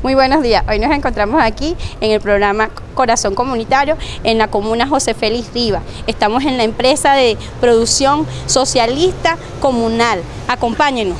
Muy buenos días, hoy nos encontramos aquí en el programa Corazón Comunitario en la comuna José Félix Rivas. Estamos en la empresa de producción socialista comunal. Acompáñenos.